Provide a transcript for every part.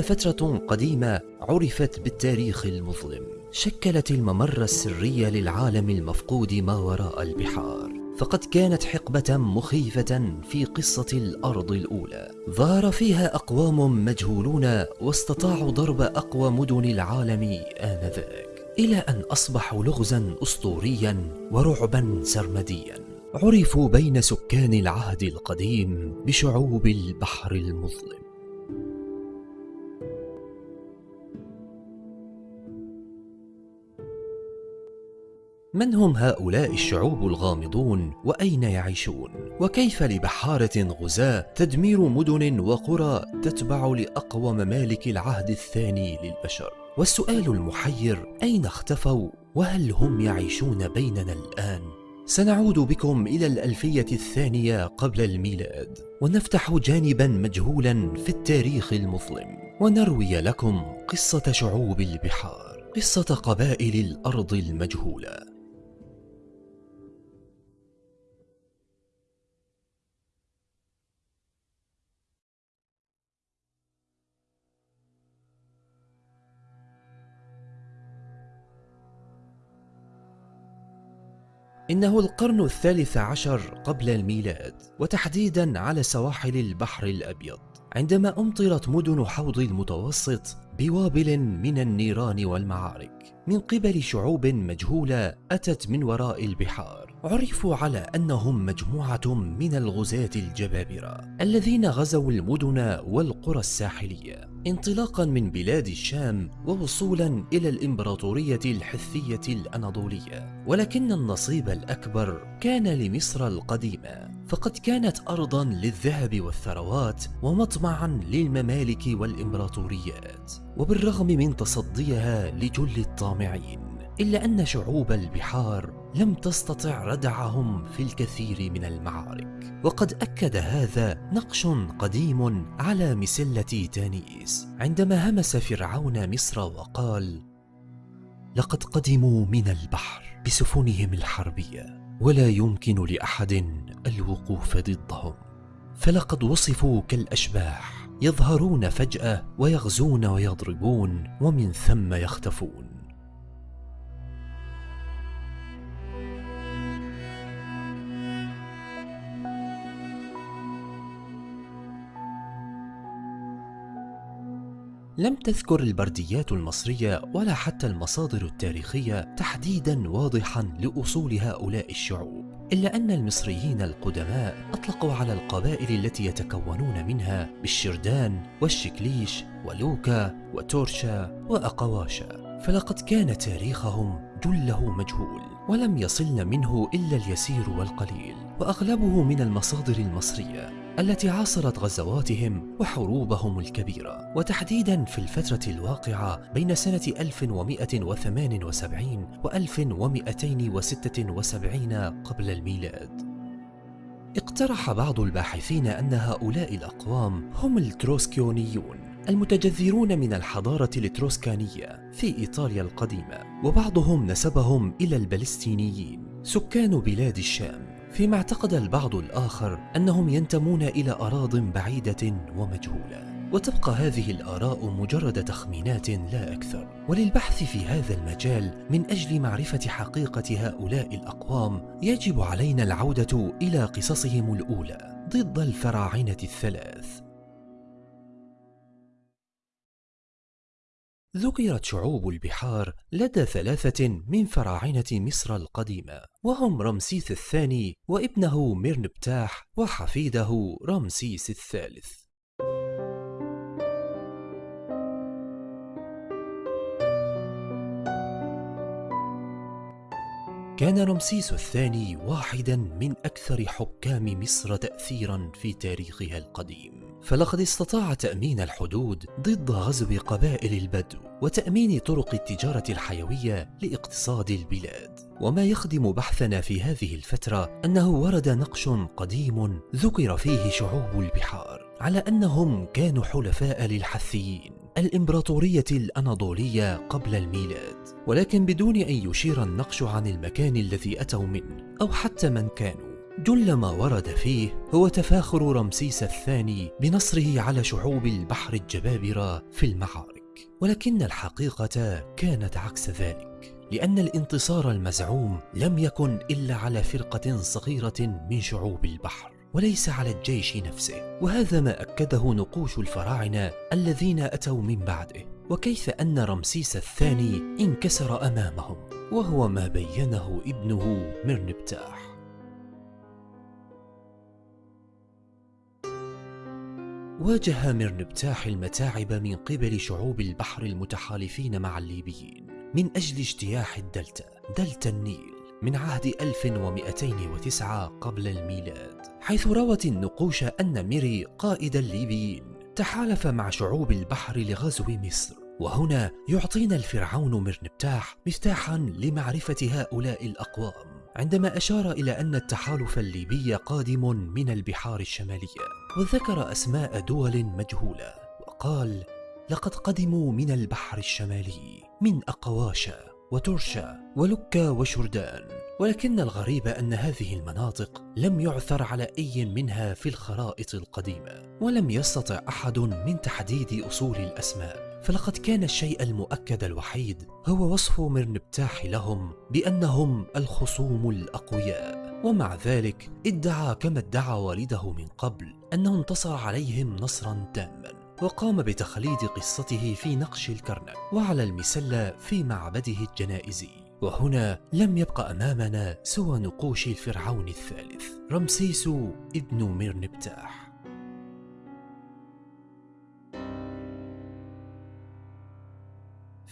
فترة قديمة عرفت بالتاريخ المظلم. شكلت الممر السري للعالم المفقود ما وراء البحار. فقد كانت حقبة مخيفة في قصة الأرض الأولى. ظهر فيها أقوام مجهولون واستطاعوا ضرب أقوى مدن العالم آنذاك. إلى أن أصبحوا لغزا أسطوريا ورعبا سرمديا. عرفوا بين سكان العهد القديم بشعوب البحر المظلم. من هم هؤلاء الشعوب الغامضون وأين يعيشون؟ وكيف لبحارة غزاة تدمير مدن وقرى تتبع لأقوى ممالك العهد الثاني للبشر؟ والسؤال المحير أين اختفوا؟ وهل هم يعيشون بيننا الآن؟ سنعود بكم إلى الألفية الثانية قبل الميلاد ونفتح جانبا مجهولا في التاريخ المظلم ونروي لكم قصة شعوب البحار قصة قبائل الأرض المجهولة إنه القرن الثالث عشر قبل الميلاد وتحديدا على سواحل البحر الأبيض عندما أمطرت مدن حوض المتوسط بوابل من النيران والمعارك من قبل شعوب مجهولة أتت من وراء البحار. عرفوا على أنهم مجموعة من الغزاة الجبابرة الذين غزوا المدن والقرى الساحلية انطلاقا من بلاد الشام ووصولا إلى الإمبراطورية الحثية الأناضولية. ولكن النصيب الأكبر كان لمصر القديمة. فقد كانت أرضا للذهب والثروات ومطمعا للممالك والإمبراطوريات. وبالرغم من تصديها لجل الطامعين إلا أن شعوب البحار لم تستطع ردعهم في الكثير من المعارك. وقد أكد هذا نقش قديم على مسلة تانيس عندما همس فرعون مصر وقال لقد قدموا من البحر بسفنهم الحربية ولا يمكن لأحد الوقوف ضدهم. فلقد وصفوا كالأشباح يظهرون فجأة ويغزون ويضربون ومن ثم يختفون. لم تذكر البرديات المصرية ولا حتى المصادر التاريخية تحديدا واضحا لأصول هؤلاء الشعوب إلا أن المصريين القدماء أطلقوا على القبائل التي يتكونون منها بالشردان والشكليش ولوكا وتورشا وأقواشا. فلقد كان تاريخهم جله مجهول ولم يصلن منه إلا اليسير والقليل وأغلبه من المصادر المصرية. التي عاصرت غزواتهم وحروبهم الكبيرة. وتحديدا في الفترة الواقعة بين سنة 1178 و 1276 قبل الميلاد. اقترح بعض الباحثين أن هؤلاء الأقوام هم الأتروسكيون المتجذرون من الحضارة الأتروسكانية في إيطاليا القديمة وبعضهم نسبهم إلى الفلستينيين سكان بلاد الشام. فيما اعتقد البعض الآخر أنهم ينتمون إلى أراض بعيدة ومجهولة وتبقى هذه الآراء مجرد تخمينات لا أكثر. وللبحث في هذا المجال من أجل معرفة حقيقة هؤلاء الأقوام يجب علينا العودة إلى قصصهم الأولى ضد الفراعنة الثلاث. ذكرت شعوب البحار لدى ثلاثة من فراعنة مصر القديمة وهم رمسيس الثاني وابنه ميرنبتاح وحفيده رمسيس الثالث. كان رمسيس الثاني واحدا من أكثر حكام مصر تأثيرا في تاريخها القديم. فلقد استطاع تأمين الحدود ضد غزو قبائل البدو وتأمين طرق التجارة الحيوية لاقتصاد البلاد. وما يخدم بحثنا في هذه الفترة أنه ورد نقش قديم ذكر فيه شعوب البحار على أنهم كانوا حلفاء للحثيين الإمبراطورية الأناضولية قبل الميلاد. ولكن بدون أن يشير النقش عن المكان الذي أتوا منه أو حتى من كانوا. جل ما ورد فيه هو تفاخر رمسيس الثاني بنصره على شعوب البحر الجبابرة في المعارك ولكن الحقيقة كانت عكس ذلك لأن الانتصار المزعوم لم يكن إلا على فرقة صغيرة من شعوب البحر وليس على الجيش نفسه وهذا ما أكده نقوش الفراعنة الذين أتوا من بعده وكيف أن رمسيس الثاني انكسر أمامهم وهو ما بينه ابنه مرنبتاح. واجه مرنبتاح المتاعب من قبل شعوب البحر المتحالفين مع الليبيين من أجل اجتياح الدلتا دلتا النيل من عهد 1209 قبل الميلاد حيث روت النقوش أن ميري قائد الليبيين تحالف مع شعوب البحر لغزو مصر وهنا يعطينا الفرعون مرنبتاح مفتاحا لمعرفة هؤلاء الأقوام. عندما أشار إلى أن التحالف الليبي قادم من البحار الشمالية وذكر أسماء دول مجهولة وقال لقد قدموا من البحر الشمالي من أقواشا وترشا ولكا وشردان ولكن الغريب أن هذه المناطق لم يعثر على أي منها في الخرائط القديمة ولم يستطع أحد من تحديد أصول الأسماء. فلقد كان الشيء المؤكد الوحيد هو وصف مرنبتاح لهم بأنهم الخصوم الأقوياء. ومع ذلك ادعى كما ادعى والده من قبل أنه انتصر عليهم نصرا تاما وقام بتخليد قصته في نقش الكرنك وعلى المسلة في معبده الجنائزي. وهنا لم يبق أمامنا سوى نقوش الفرعون الثالث رمسيس ابن مرنبتاح.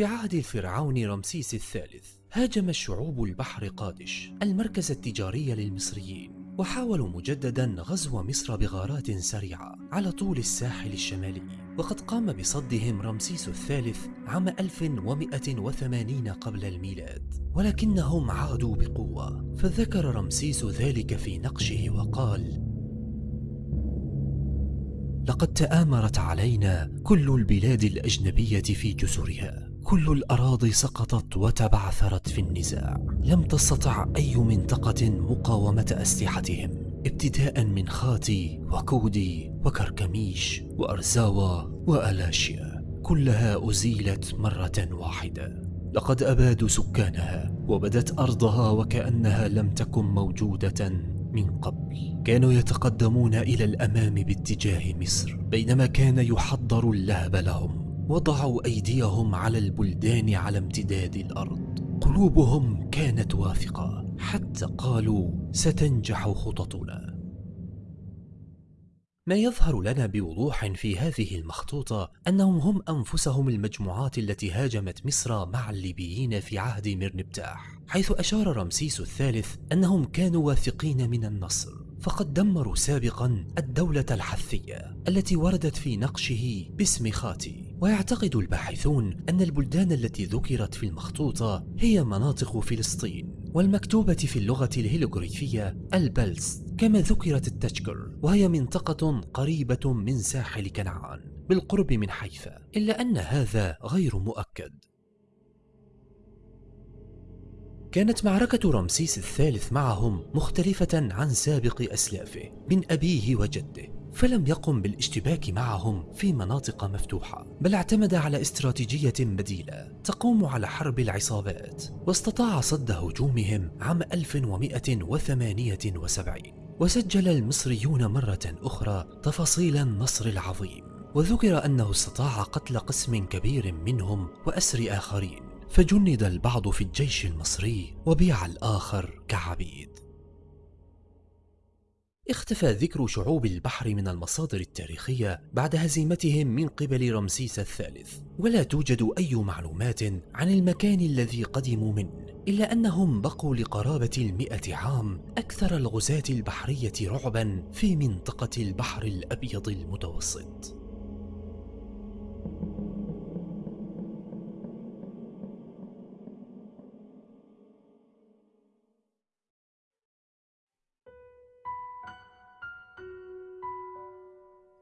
في عهد الفرعون رمسيس الثالث هاجم الشعوب البحر قادش المركز التجاري للمصريين وحاولوا مجددا غزو مصر بغارات سريعة على طول الساحل الشمالي. وقد قام بصدهم رمسيس الثالث عام 1180 قبل الميلاد. ولكنهم عادوا بقوة فذكر رمسيس ذلك في نقشه وقال لقد تآمرت علينا كل البلاد الأجنبية في جسرها كل الأراضي سقطت وتبعثرت في النزاع. لم تستطع أي منطقة مقاومة أسلحتهم ابتداء من خاتي وكودي وكركميش وأرزاوة وألاشيا. كلها أزيلت مرة واحدة. لقد أبادوا سكانها وبدت أرضها وكأنها لم تكن موجودة من قبل. كانوا يتقدمون إلى الأمام باتجاه مصر بينما كان يحضر اللهب لهم. وضعوا أيديهم على البلدان على امتداد الأرض. قلوبهم كانت واثقة. حتى قالوا ستنجح خططنا. ما يظهر لنا بوضوح في هذه المخطوطة أنهم هم أنفسهم المجموعات التي هاجمت مصر مع الليبيين في عهد مرنبتاح حيث أشار رمسيس الثالث أنهم كانوا واثقين من النصر. فقد دمروا سابقا الدولة الحثية التي وردت في نقشه باسم خاتي. ويعتقد الباحثون أن البلدان التي ذكرت في المخطوطة هي مناطق فلسطين والمكتوبة في اللغة الهيلوغريفية البلس كما ذكرت التشكر وهي منطقة قريبة من ساحل كنعان بالقرب من حيفا إلا أن هذا غير مؤكد. كانت معركة رمسيس الثالث معهم مختلفة عن سابق أسلافه من أبيه وجده. فلم يقم بالاشتباك معهم في مناطق مفتوحة بل اعتمد على استراتيجية بديلة تقوم على حرب العصابات واستطاع صد هجومهم عام 1178 وسجل المصريون مرة أخرى تفاصيل النصر العظيم. وذكر أنه استطاع قتل قسم كبير منهم وأسر آخرين فجند البعض في الجيش المصري وبيع الآخر كعبيد. اختفى ذكر شعوب البحر من المصادر التاريخية بعد هزيمتهم من قبل رمسيس الثالث. ولا توجد أي معلومات عن المكان الذي قدموا منه إلا أنهم بقوا لقرابة المئة عام أكثر الغزاة البحرية رعبا في منطقة البحر الأبيض المتوسط.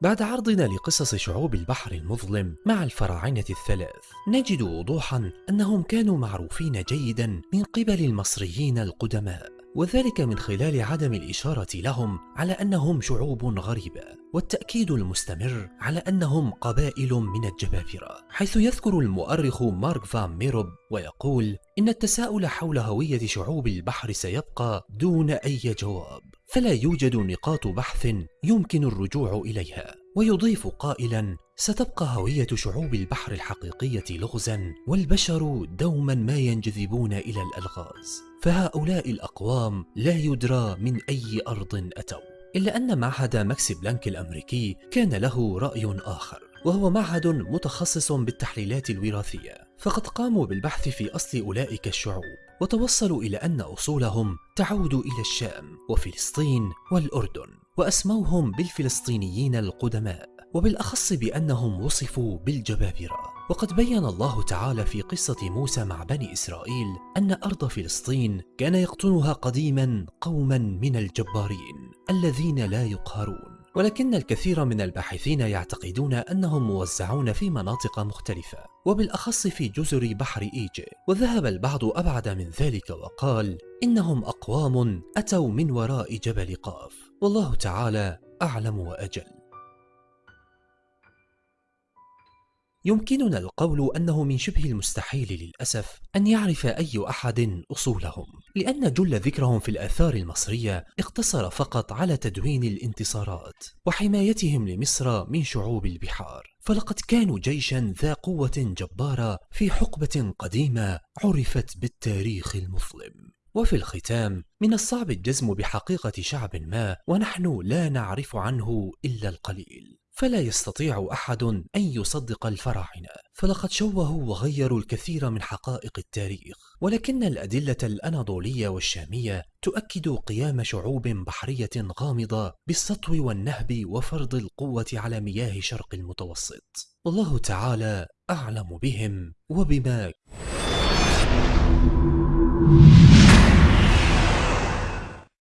بعد عرضنا لقصص شعوب البحر المظلم مع الفراعنة الثلاث نجد وضوحا أنهم كانوا معروفين جيدا من قبل المصريين القدماء وذلك من خلال عدم الإشارة لهم على أنهم شعوب غريبة والتأكيد المستمر على أنهم قبائل من الجبابرة حيث يذكر المؤرخ مارك فان ميروب ويقول إن التساؤل حول هوية شعوب البحر سيبقى دون أي جواب. فلا يوجد نقاط بحث يمكن الرجوع إليها. ويضيف قائلا ستبقى هوية شعوب البحر الحقيقية لغزا والبشر دوما ما ينجذبون إلى الألغاز. فهؤلاء الأقوام لا يدرى من أي أرض أتوا. إلا أن معهد ماكس بلانك الأمريكي كان له رأي آخر وهو معهد متخصص بالتحليلات الوراثية. فقد قاموا بالبحث في أصل أولئك الشعوب وتوصلوا إلى أن أصولهم تعود إلى الشام وفلسطين والأردن وأسموهم بالفلسطينيين القدماء وبالأخص بأنهم وصفوا بالجبابرة. وقد بين الله تعالى في قصة موسى مع بني إسرائيل أن أرض فلسطين كان يقطنها قديما قوما من الجبارين الذين لا يقهرون. ولكن الكثير من الباحثين يعتقدون أنهم موزعون في مناطق مختلفة وبالأخص في جزر بحر إيجي. وذهب البعض أبعد من ذلك وقال إنهم أقوام أتوا من وراء جبل قاف. والله تعالى أعلم وأجل. يمكننا القول أنه من شبه المستحيل للأسف أن يعرف أي أحد أصولهم لأن جل ذكرهم في الآثار المصرية اقتصر فقط على تدوين الانتصارات وحمايتهم لمصر من شعوب البحار. فلقد كانوا جيشا ذا قوة جبارة في حقبة قديمة عرفت بالتاريخ المظلم. وفي الختام من الصعب الجزم بحقيقة شعب ما ونحن لا نعرف عنه إلا القليل. فلا يستطيع أحد أن يصدق الفراعنة. فلقد شوهوا وغيروا الكثير من حقائق التاريخ. ولكن الأدلة الأناضولية والشامية تؤكد قيام شعوب بحرية غامضة بالسطو والنهب وفرض القوة على مياه شرق المتوسط. والله تعالى أعلم بهم وبما